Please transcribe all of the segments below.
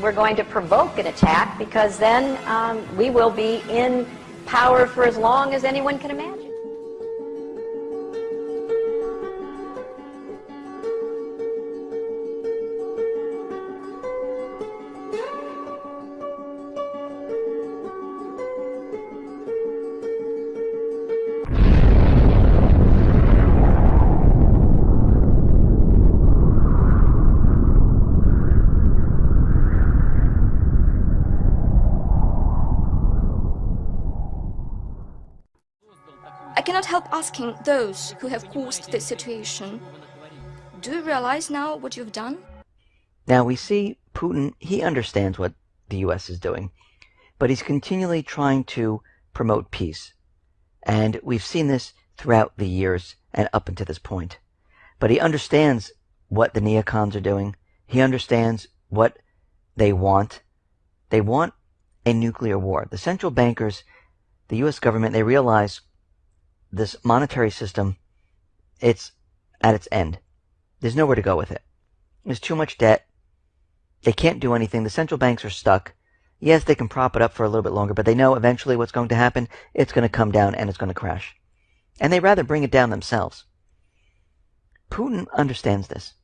we're going to provoke an attack because then um, we will be in power for as long as anyone can imagine. Asking those who have caused this situation. Do you realize now what you've done? Now we see Putin, he understands what the US is doing, but he's continually trying to promote peace. And we've seen this throughout the years and up until this point. But he understands what the neocons are doing. He understands what they want. They want a nuclear war. The central bankers, the US government, they realize this monetary system, it's at its end. There's nowhere to go with it. There's too much debt. They can't do anything. The central banks are stuck. Yes, they can prop it up for a little bit longer, but they know eventually what's going to happen. It's going to come down and it's going to crash. And they'd rather bring it down themselves. Putin understands this.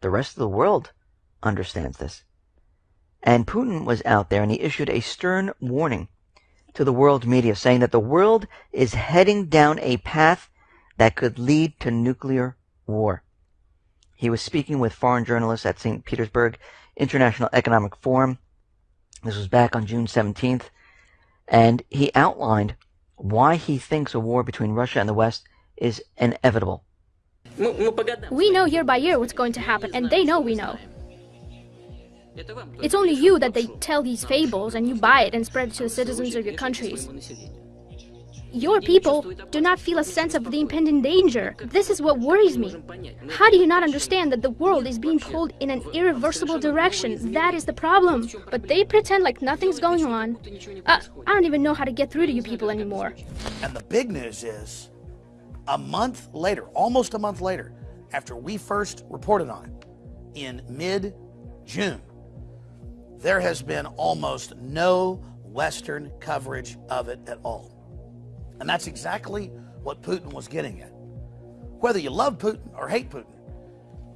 The rest of the world understands this. And Putin was out there and he issued a stern warning to the world media saying that the world is heading down a path that could lead to nuclear war. He was speaking with foreign journalists at St. Petersburg International Economic Forum. This was back on June 17th. And he outlined why he thinks a war between Russia and the West is inevitable. We know year by year what's going to happen, and they know we know. It's only you that they tell these fables and you buy it and spread it to the citizens of your countries. Your people do not feel a sense of the impending danger. This is what worries me. How do you not understand that the world is being pulled in an irreversible direction? That is the problem. But they pretend like nothing's going on. Uh, I don't even know how to get through to you people anymore. And the big news is, a month later, almost a month later, after we first reported on it, in mid-June, there has been almost no Western coverage of it at all. And that's exactly what Putin was getting at. Whether you love Putin or hate Putin,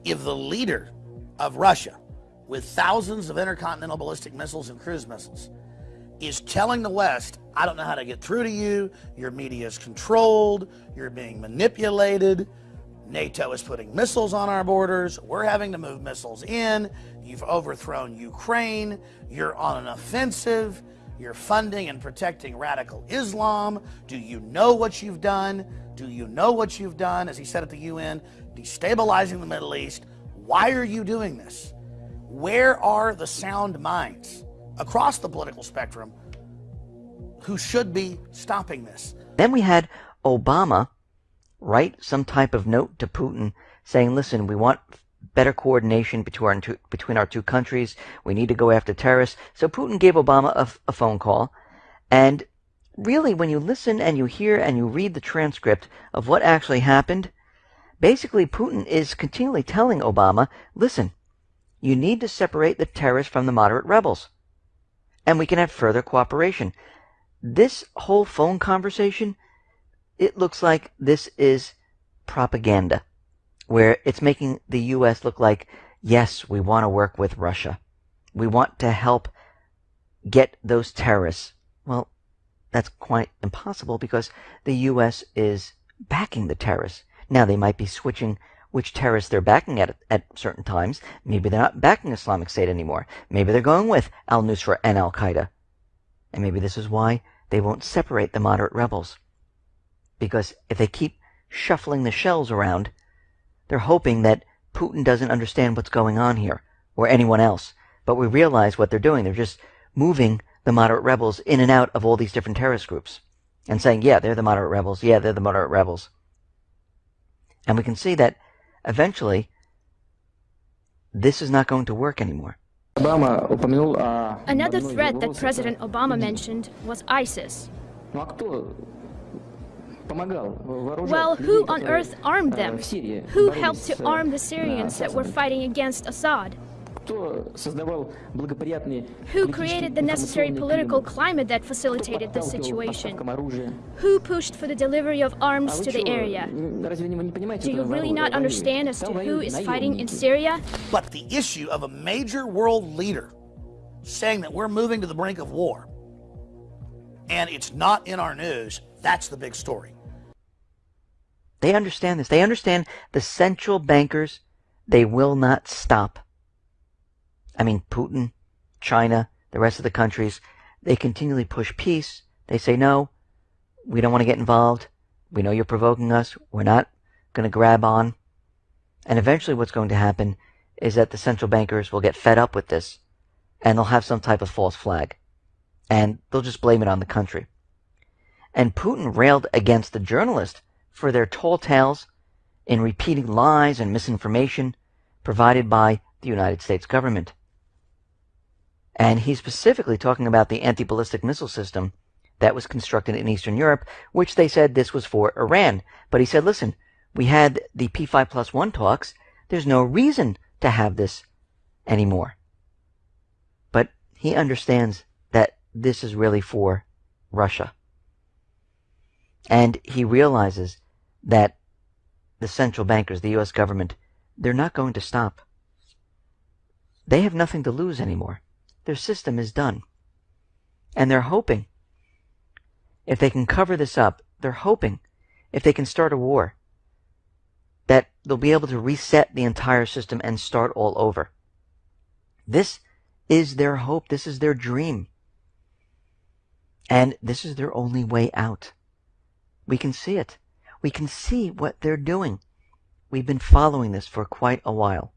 if the leader of Russia, with thousands of intercontinental ballistic missiles and cruise missiles, is telling the West, I don't know how to get through to you, your media is controlled, you're being manipulated, NATO is putting missiles on our borders. We're having to move missiles in. You've overthrown Ukraine. You're on an offensive. You're funding and protecting radical Islam. Do you know what you've done? Do you know what you've done? As he said at the UN, destabilizing the Middle East. Why are you doing this? Where are the sound minds across the political spectrum who should be stopping this? Then we had Obama write some type of note to Putin saying, listen, we want better coordination between our, two, between our two countries. We need to go after terrorists. So Putin gave Obama a, a phone call. And really, when you listen and you hear and you read the transcript of what actually happened, basically Putin is continually telling Obama, listen, you need to separate the terrorists from the moderate rebels. And we can have further cooperation. This whole phone conversation it looks like this is propaganda, where it's making the U.S. look like, yes, we want to work with Russia. We want to help get those terrorists. Well, that's quite impossible because the U.S. is backing the terrorists. Now, they might be switching which terrorists they're backing at at certain times. Maybe they're not backing Islamic State anymore. Maybe they're going with al-Nusra and al-Qaeda. And maybe this is why they won't separate the moderate rebels because if they keep shuffling the shells around, they're hoping that Putin doesn't understand what's going on here, or anyone else. But we realize what they're doing. They're just moving the moderate rebels in and out of all these different terrorist groups and saying, yeah, they're the moderate rebels. Yeah, they're the moderate rebels. And we can see that eventually this is not going to work anymore. Another threat that President Obama mentioned was ISIS. Well, who on earth armed them? Who helped to arm the Syrians that were fighting against Assad? Who created the necessary political climate that facilitated the situation? Who pushed for the delivery of arms to the area? Do you really not understand as to who is fighting in Syria? But the issue of a major world leader saying that we're moving to the brink of war and it's not in our news, that's the big story. They understand this. They understand the central bankers, they will not stop. I mean, Putin, China, the rest of the countries, they continually push peace. They say, no, we don't want to get involved. We know you're provoking us. We're not going to grab on. And eventually what's going to happen is that the central bankers will get fed up with this and they'll have some type of false flag. And they'll just blame it on the country. And Putin railed against the journalists for their tall tales in repeating lies and misinformation provided by the United States government. And he's specifically talking about the anti-ballistic missile system that was constructed in Eastern Europe, which they said this was for Iran. But he said, listen, we had the P5 plus one talks. There's no reason to have this anymore. But he understands that this is really for Russia. And he realizes that the central bankers, the U.S. government, they're not going to stop. They have nothing to lose anymore. Their system is done. And they're hoping, if they can cover this up, they're hoping, if they can start a war, that they'll be able to reset the entire system and start all over. This is their hope. This is their dream. And this is their only way out. We can see it. We can see what they're doing. We've been following this for quite a while.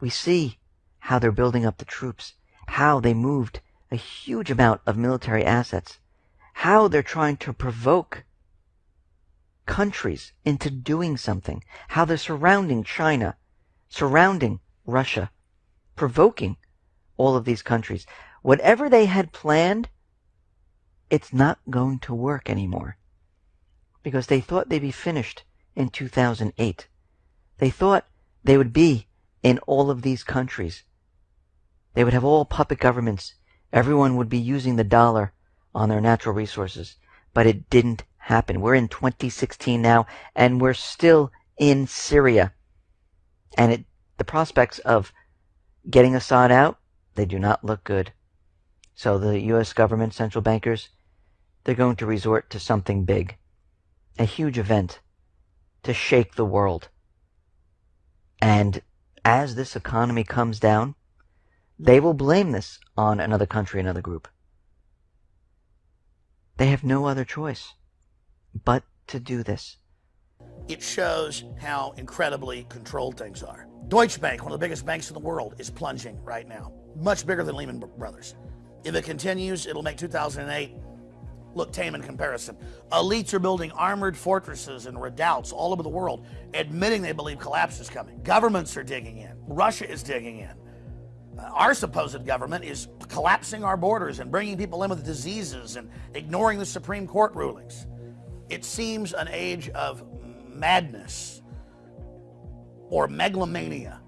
We see how they're building up the troops, how they moved a huge amount of military assets, how they're trying to provoke countries into doing something, how they're surrounding China, surrounding Russia, provoking all of these countries. Whatever they had planned, it's not going to work anymore because they thought they'd be finished in 2008. They thought they would be in all of these countries. They would have all puppet governments. Everyone would be using the dollar on their natural resources. But it didn't happen. We're in 2016 now, and we're still in Syria. And it, the prospects of getting Assad out, they do not look good. So the U.S. government, central bankers, they're going to resort to something big a huge event to shake the world. And as this economy comes down, they will blame this on another country, another group. They have no other choice but to do this. It shows how incredibly controlled things are. Deutsche Bank, one of the biggest banks in the world, is plunging right now. Much bigger than Lehman Brothers. If it continues, it'll make 2008 look tame in comparison. Elites are building armored fortresses and redoubts all over the world, admitting they believe collapse is coming. Governments are digging in. Russia is digging in. Uh, our supposed government is collapsing our borders and bringing people in with diseases and ignoring the Supreme Court rulings. It seems an age of madness or megalomania.